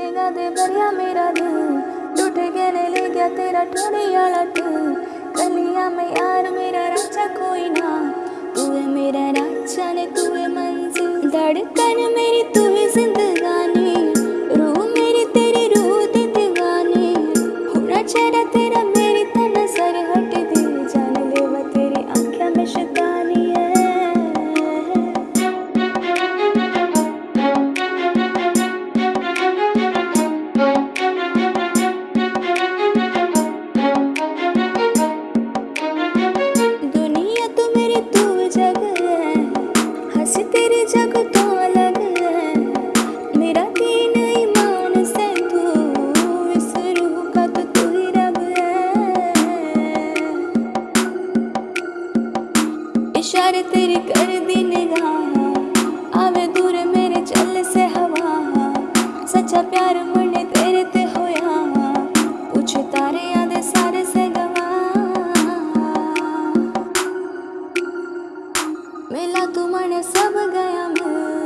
چلے دے بریا میرا دل ٹوٹ گیا نے لے گیا تیرا والا لٹ کلیا میں یار میرا راجا کوئی نہ تو ہے میرا راجا نے تو ہے منزل دھڑکن میں یار تیری کر دی نگاہ۔ آوے دور میرے چل سے ہوا۔ سچا پیار من تیرے تے ہویا۔ کچھ تارے سارے سے گواہ ملا تو منے سب گیا میں۔